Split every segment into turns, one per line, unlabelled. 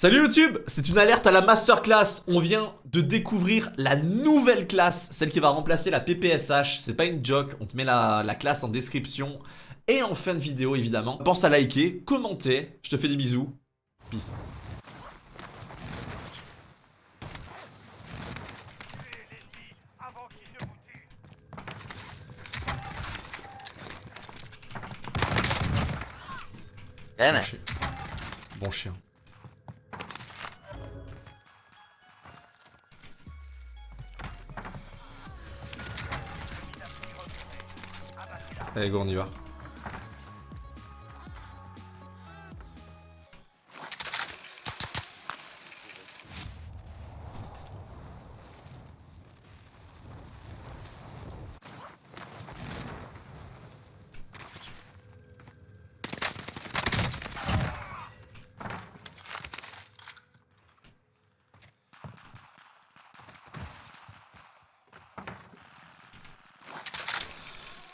Salut YouTube, c'est une alerte à la masterclass. On vient de découvrir la nouvelle classe, celle qui va remplacer la PPSH. C'est pas une joke, on te met la, la classe en description et en fin de vidéo évidemment. Pense à liker, commenter, je te fais des bisous. Peace. Bon chien. Bon chien. Allez go on y va.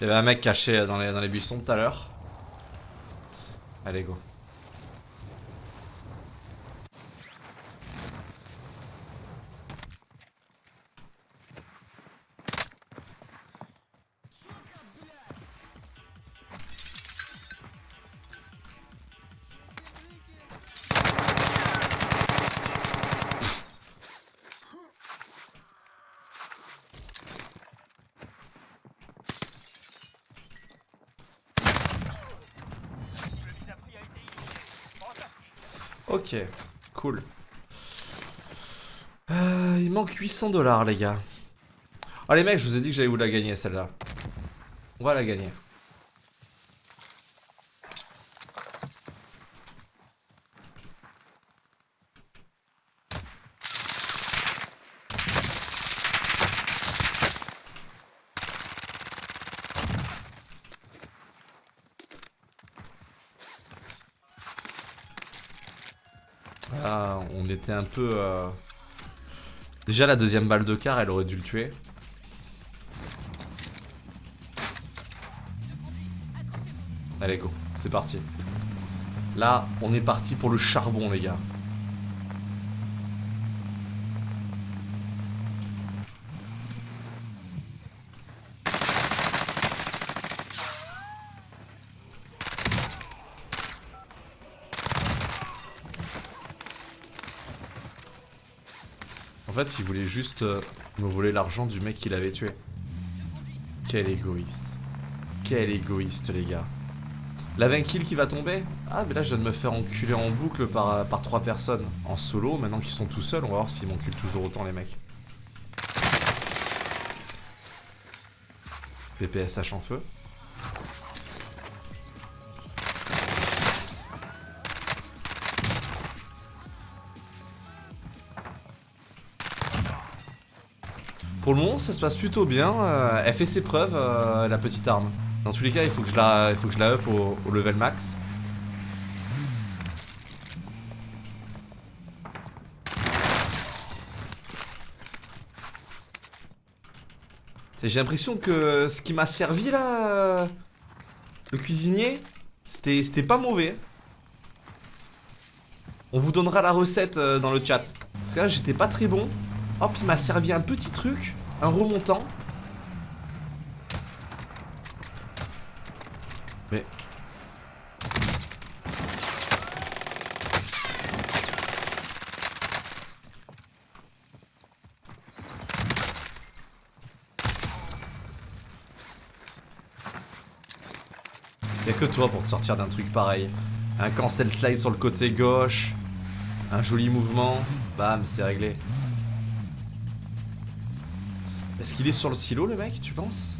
Il y avait un mec caché dans les, buissons tout à l'heure. Allez go. Ok, cool. Euh, il manque 800 dollars les gars. Oh les mecs, je vous ai dit que j'allais vous la gagner celle-là. On va la gagner. Ah, on un peu... euh, Déjà la deuxième balle de car, elle aurait dû le tuer. Allez go, c'est parti. Là, on est parti pour le charbon les gars. Il voulait juste euh, me voler l'argent du mec qu'il avait tué. Quel égoïste. Quel égoïste, les gars. La 20 kills qui va tomber Ah, mais là, je viens de me faire enculer en boucle par, euh, par 3 personnes. En solo, maintenant qu'ils sont tout seuls, on va voir s'ils m'enculent toujours autant, les mecs. PPSH en feu. Pour le moment, ça se passe plutôt bien. euh, elle fait ses preuves, euh, la petite arme. Dans tous les cas, il faut que je la, il faut que je la up au, level max. J'ai l'impression que ce qui m'a servi là, euh, le cuisinier, c'était pas mauvais. On vous donnera la recette dans le chat. Parce que là, j'étais pas très bon. Hop, il m'a servi un petit truc, un remontant. Mais... Y'a que toi pour te sortir d'un truc pareil. Un cancel slide sur le côté gauche. Un joli mouvement. Bam, c'est réglé. Est-ce qu'il est sur le silo le mec, tu penses?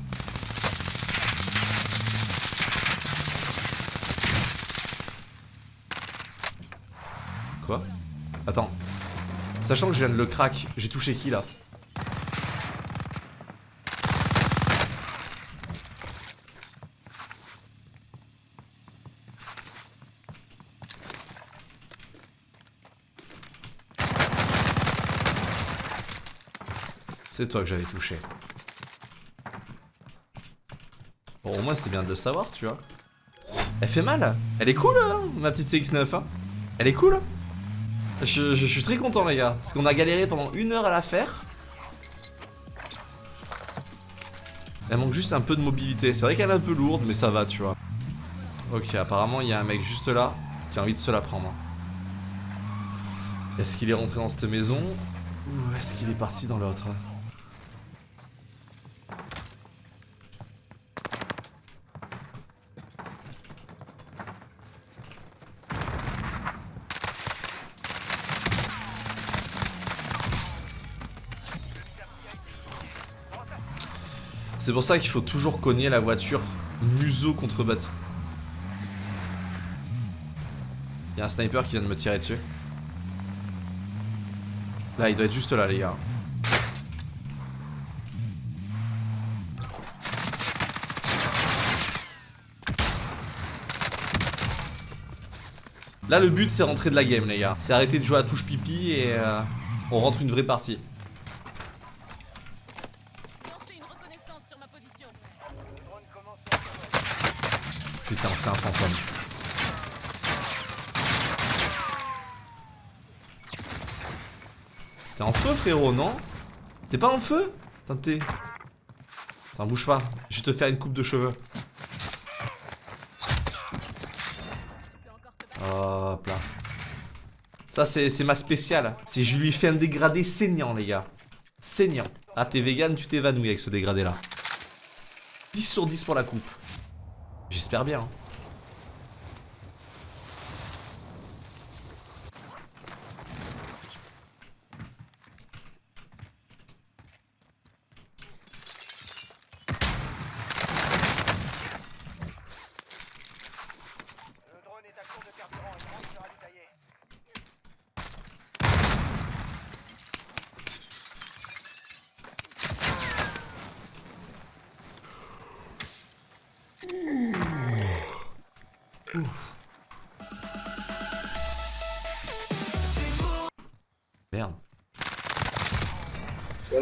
Quoi? Attends. Sachant que je viens de le crack, j'ai touché qui là? C'est toi que j'avais touché. Bon, au moins c'est bien de le savoir, tu vois. Elle fait mal Elle est cool, hein, ma petite CX9. hein. Elle est cool. Je, je suis très content les gars, parce qu'on a galéré pendant une heure à la faire. Elle manque juste un peu de mobilité. C'est vrai qu'elle est un peu lourde, mais ça va, tu vois. Ok, apparemment, il y a un mec juste là qui a envie de se la prendre. Est-ce qu'il est rentré dans cette maison Ou est-ce qu'il est parti dans l'autre? C'est pour ça qu'il faut toujours cogner la voiture museau contre bâti. Il y a un sniper qui vient de me tirer dessus. Là, il doit être juste là, les gars. Là, le but, c'est rentrer de la game, les gars. C'est arrêter de jouer à touche pipi et euh, on rentre une vraie partie.
Lancez une reconnaissance sur ma position.
Putain, c'est un fantôme. T'es en feu, frérot, non? T'es pas en feu? Attends. Attends, bouge pas. Je vais te faire une coupe de cheveux. Hop là. Ça, c'est c'est ma spéciale. Si je lui fais un dégradé saignant, les gars. Saignant. Ah, t'es vegan, tu t'évanouis avec ce dégradé-là. 10 sur 10 pour la coupe. J'espère bien. hein.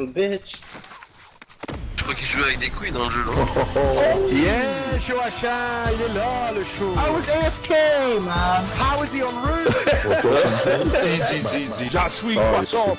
Little bitch.
Je crois qu'il joue avec des couilles dans le jeu. genre.
Yeah, Joachim, il est là, le show.
I was AFK, man?
How is he en route? J'assuis poisson.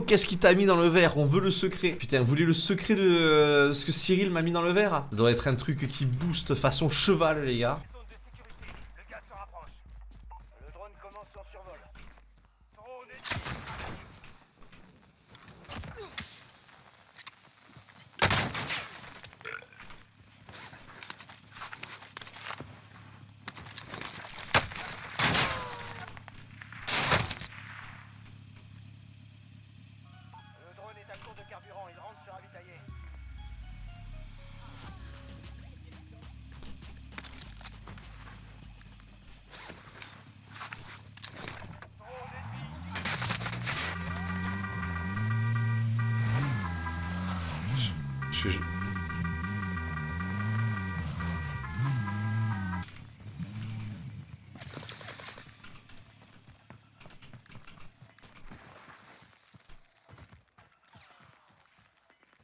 Qu'est-ce qu'il t'a mis dans le verre? On veut le secret. Putain, vous voulez le secret de euh, ce que Cyril m'a mis dans le verre? Ça doit être un truc qui booste façon cheval, les gars.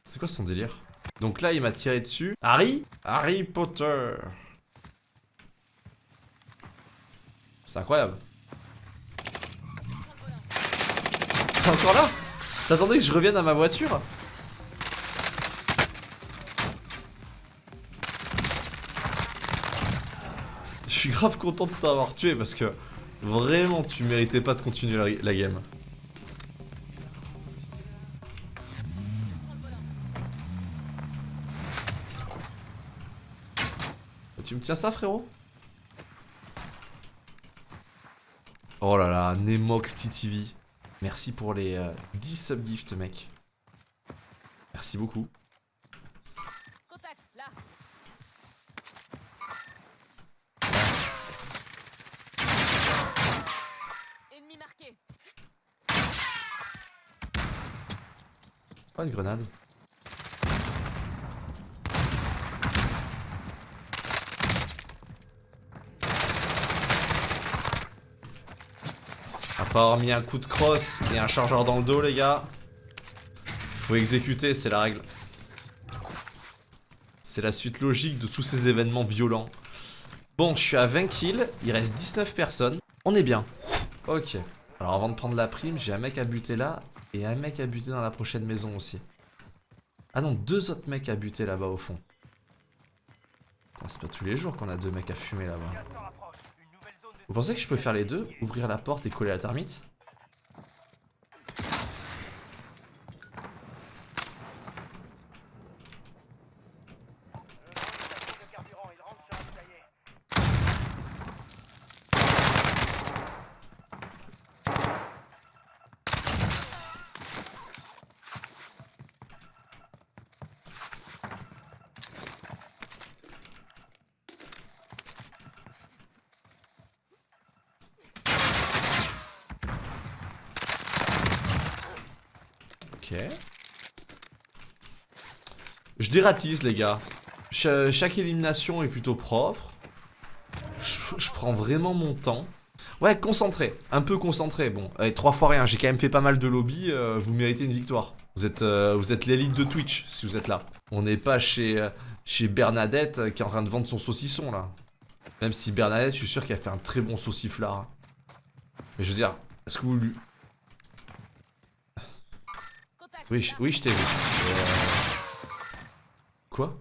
C'est quoi son délire? Donc là, il m'a tiré dessus. Harry? Harry Potter. C'est incroyable. C'est encore là? T'attendais que je revienne à ma voiture? Suis grave content de t'avoir tué parce que vraiment tu méritais pas de continuer la, game. Tu me tiens ça frérot? Oh là là, Nemox TTV. Merci pour les euh, 10 subgifts mec. Merci beaucoup. Pas une grenade. Après avoir mis un coup de crosse et un chargeur dans le dos, les gars, faut exécuter, c'est la règle. C'est la suite logique de tous ces événements violents. Bon, je suis à 20 kills, il reste 19 personnes. On est bien. Ok. Alors avant de prendre la prime, j'ai un mec à buter là et un mec à buter dans la prochaine maison aussi. Ah non, deux autres mecs à buter là-bas au fond. Putain, C'est pas tous les jours qu'on a deux mecs à fumer là-bas. Vous pensez que je peux faire les deux? Ouvrir la porte et coller la termite
Le drone est à court de carburant. Il rentre sur un poulailler.
Ok. Je dératise les gars. Cha- chaque élimination est plutôt propre. Je, prends vraiment mon temps. Ouais, concentré. Un peu concentré. Bon, allez, trois fois rien. J'ai quand même fait pas mal de lobby. euh, vous méritez une victoire. Vous êtes, euh, vous êtes l'élite de Twitch si vous êtes là. On n'est pas chez, euh, chez Bernadette qui est en train de vendre son saucisson là. Même si Bernadette, je suis sûr qu'elle fait un très bon sauciflard. hein. Mais je veux dire, est-ce que vous lui... Oui, je, oui, je t'ai vu. Euh, Quoi?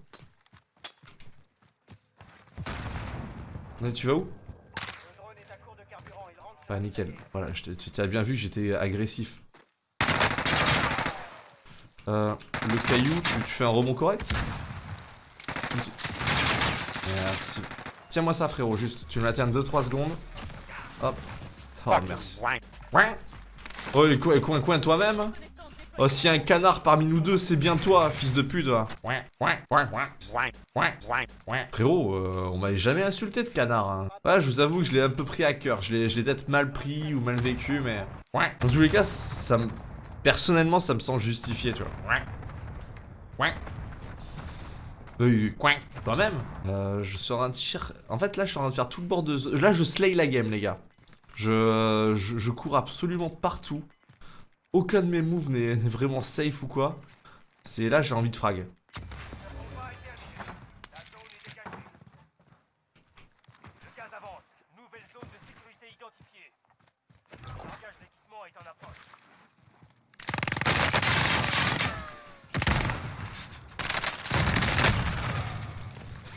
Mais Tu vas où? Ah nickel. Voilà, je tu t'as bien vu, j'étais agressif. Euh, le caillou, tu, tu fais un rebond correct? Merci. Tiens-moi ça frérot, juste. Tu me la tiens 2-3 secondes. Hop. Oh merci. Oh coin coin toi-même
déployée.
Oh si un canard parmi nous deux, c'est bien toi, fils de pute. Frérot, euh, on m'avait jamais insulté de canard. Hein. Ouais, je vous avoue que je l'ai un peu pris à cœur. Je l'ai peut-être mal pris ou mal vécu, mais. Dans tous les cas, ça me. Personnellement, ça me semble justifié, tu vois. Oui, oui. Toi-même euh, Je suis en train de tirer. En fait, là, je suis en train de faire tout le bord de. Là, je slay la game, les gars. Je, je cours absolument partout. Aucun de mes moves n'est vraiment safe ou quoi. C'est là, j'ai envie de frag.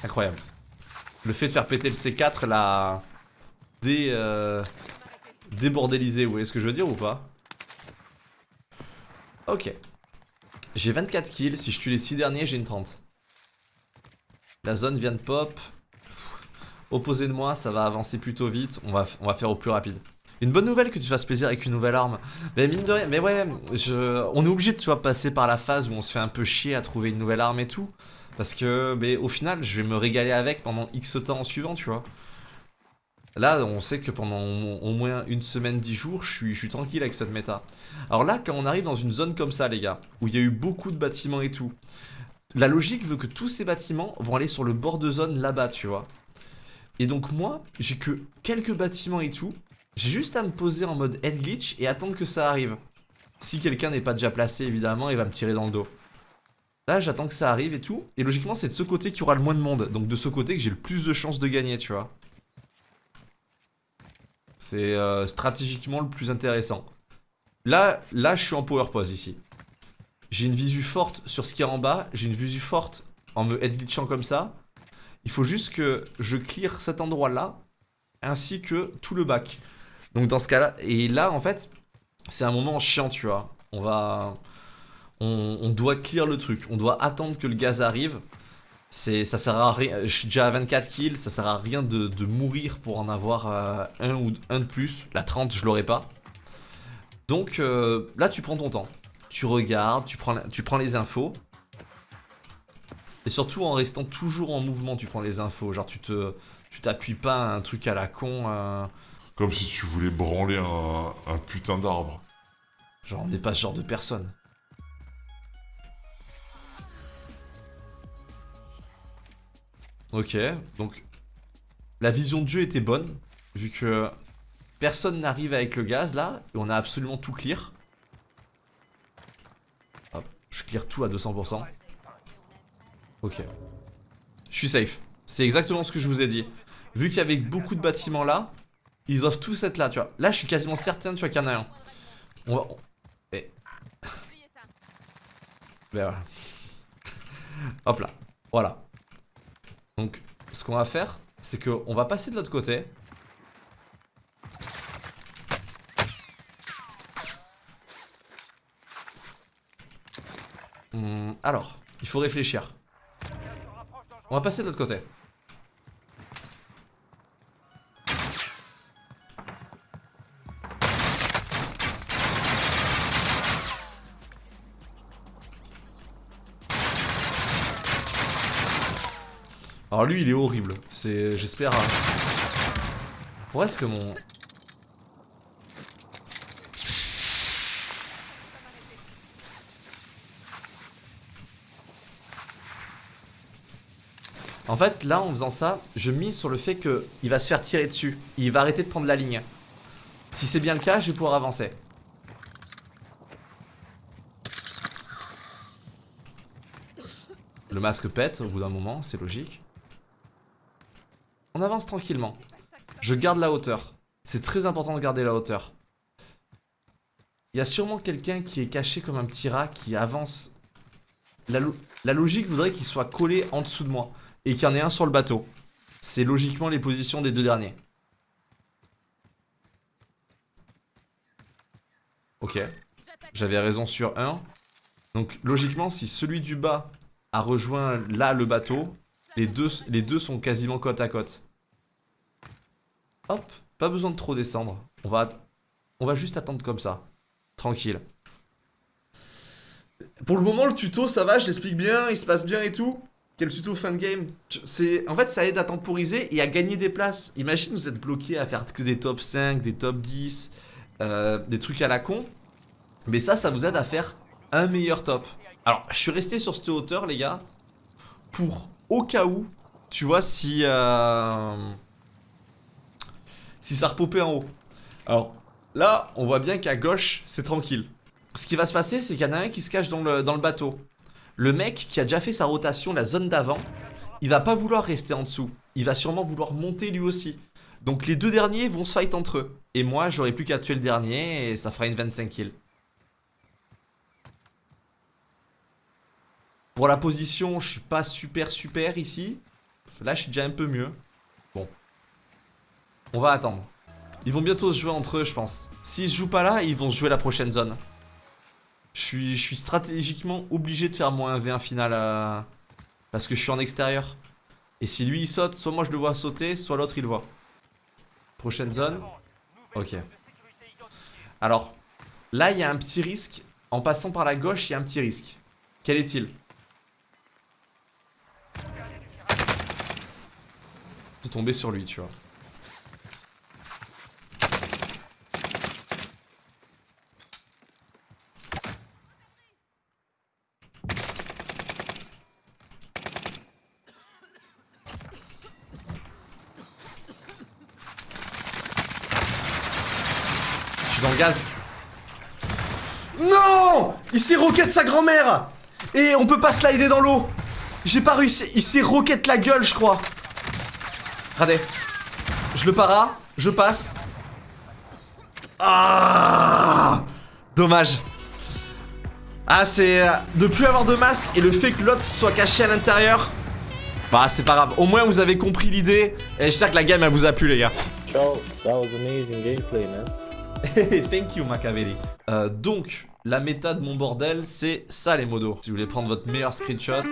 Incroyable. Le fait de faire péter le C4 l'a dé, euh, débordélisé, vous voyez ce que je veux dire ou pas? Ok. J'ai 24 kills, si je tue les 6 derniers, j'ai une 30. La zone vient de pop. Opposé de moi, ça va avancer plutôt vite, on va, faire au plus rapide. Une bonne nouvelle que tu fasses plaisir avec une nouvelle arme. Mais mine de rien, mais ouais, on est obligé de tu vois, passer par la phase où on se fait un peu chier à trouver une nouvelle arme et tout. Parce que, au final, je vais me régaler avec pendant X temps en suivant, tu vois. Là, on sait que pendant au moins une semaine, 10 jours, je suis, je suis tranquille avec cette méta. Alors là, quand on arrive dans une zone comme ça, les gars, où il y a eu beaucoup de bâtiments et tout, la logique veut que tous ces bâtiments vont aller sur le bord de zone là-bas, tu vois. Et donc moi, j'ai que quelques bâtiments et tout. J'ai juste à me poser en mode head glitch et attendre que ça arrive. Si quelqu'un n'est pas déjà placé, évidemment, il va me tirer dans le dos. Là, j'attends que ça arrive et tout. Et logiquement, c'est de ce côté qu'il y aura le moins de monde. Donc de ce côté que j'ai le plus de chances de gagner, tu vois. C'est euh, stratégiquement le plus intéressant. Là, là, je suis en power pose ici. J'ai une visu forte sur ce qu'il y a en bas. J'ai une visu forte en me head glitchant comme ça. Il faut juste que je clear cet endroit-là, ainsi que tout le bac. Donc dans ce cas-là, et là en fait, c'est un moment chiant, tu vois. On va, on, doit clear le truc. On doit attendre que le gaz arrive. C'est, ça sert à rien. Je suis déjà à 24 kills, ça sert à rien de, de mourir pour en avoir euh, un ou un de plus. La 30, je l'aurai pas. Donc euh, là, tu prends ton temps. Tu regardes, tu prends, la- tu prends les infos. Et surtout en restant toujours en mouvement, tu prends les infos. Genre, tu te, tu t'appuies pas à un truc à la con. euh,
Comme si tu voulais branler un, un putain d'arbre.
genre, on n'est pas ce genre de personne. Ok, donc la vision de jeu était bonne, vu que personne n'arrive avec le gaz là, et on a absolument tout clear. Hop, je clear tout à 200%. Ok. Je suis safe. C'est exactement ce que je vous ai dit. Vu qu'il y avait beaucoup de bâtiments là, ils doivent tous être là, tu vois. Là, je suis quasiment certain, tu vois, qu'il y en a un. On va...
Oubliez ça.
Ben voilà. Hop là. Voilà. Donc, ce qu'on va faire, c'est qu'on va passer de l'autre côté. Hmm, alors, il faut réfléchir. On va passer de l'autre côté. Lui, il est horrible. C'est, j'espère. hein. Pourquoi est-ce que mon En fait, là, en faisant ça, je mise sur le fait que il va se faire tirer dessus. Il va arrêter de prendre la ligne. Si c'est bien le cas, je vais pouvoir avancer. Le masque pète au bout d'un moment, c'est logique. On avance tranquillement. Je garde la hauteur. C'est très important de garder la hauteur. Il y a sûrement quelqu'un qui est caché comme un petit rat qui avance. La, lo- la logique voudrait qu'il soit collé en dessous de moi et qu'il y en ait un sur le bateau. C'est logiquement les positions des deux derniers. Ok, j'avais raison sur un. Donc logiquement, si celui du bas a rejoint là le bateau, les deux sont quasiment côte à côte. Hop, pas besoin de trop descendre. On va, juste attendre comme ça. Tranquille. Pour le moment, le tuto, ça va, je l'explique bien, il se passe bien et tout. Quel tuto fin de game? En fait, ça aide à temporiser et à gagner des places. Imagine, vous êtes bloqué à faire que des top 5, des top 10, euh, des trucs à la con. Mais ça, ça vous aide à faire un meilleur top. Alors, je suis resté sur cette hauteur, les gars, pour au cas où, tu vois, si... euh, si ça repopait en haut. Alors, là, on voit bien qu'à gauche, c'est tranquille. Ce qui va se passer, c'est qu'il y en a un qui se cache dans le, bateau. Le mec qui a déjà fait sa rotation, la zone d'avant, il va pas vouloir rester en dessous. Il va sûrement vouloir monter lui aussi. Donc les deux derniers vont se fight entre eux. Et moi, j'aurai plus qu'à tuer le dernier et ça fera une 25 kills. Pour la position, je suis pas super super ici. Là, je suis déjà un peu mieux. On va attendre. Ils vont bientôt se jouer entre eux, je pense. S'ils se jouent pas là, ils vont se jouer la prochaine zone. Je suis, je suis stratégiquement obligé de faire moins 1v1 final euh, parce que je suis en extérieur. Et si lui il saute, soit moi je le vois sauter, soit l'autre il le voit. Prochaine zone. Ok. Alors, là il y a un petit risque. En passant par la gauche, il y a un petit risque. Quel est-il? De tomber sur lui, tu vois. Je suis dans le gaz. Non Il s'est roquette sa grand-mère Et on peut pas slider dans l'eau J'ai pas réussi. Il s'est roquette la gueule, je crois. Regardez. Je le para, je passe. Ah Dommage. Ah, c'est euh, de plus avoir de masque et le fait que l'autre soit caché à l'intérieur. Bah, c'est pas grave. Au moins, vous avez compris l'idée. Et j'espère que la game, elle vous a plu, les gars.
Ciao, that was amazing gameplay, man.
Thank you, Machiavelli. Euh, donc, la méta de mon bordel, c'est ça, les modos. Si vous voulez prendre votre meilleur screenshot,